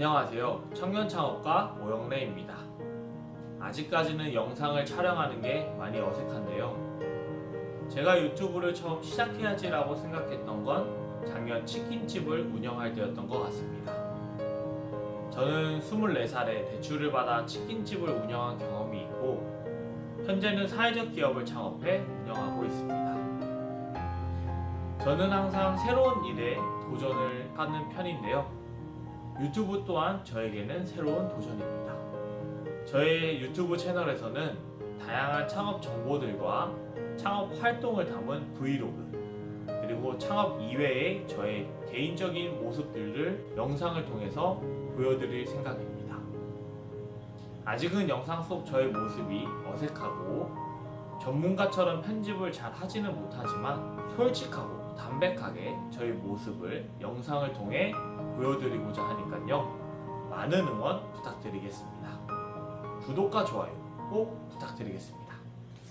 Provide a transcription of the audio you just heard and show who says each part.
Speaker 1: 안녕하세요. 청년창업가 오영래입니다. 아직까지는 영상을 촬영하는 게 많이 어색한데요. 제가 유튜브를 처음 시작해야지 라고 생각했던 건 작년 치킨집을 운영할 때였던 것 같습니다. 저는 24살에 대출을 받아 치킨집을 운영한 경험이 있고 현재는 사회적 기업을 창업해 운영하고 있습니다. 저는 항상 새로운 일에 도전을 하는 편인데요. 유튜브 또한 저에게는 새로운 도전입니다. 저의 유튜브 채널에서는 다양한 창업 정보들과 창업 활동을 담은 브이로그 그리고 창업 이외의 저의 개인적인 모습들을 영상을 통해서 보여드릴 생각입니다. 아직은 영상 속 저의 모습이 어색하고 전문가처럼 편집을 잘 하지는 못하지만 솔직하고 담백하게 저희 모습을 영상을 통해 보여드리고자 하니까요. 많은 응원 부탁드리겠습니다. 구독과 좋아요 꼭 부탁드리겠습니다.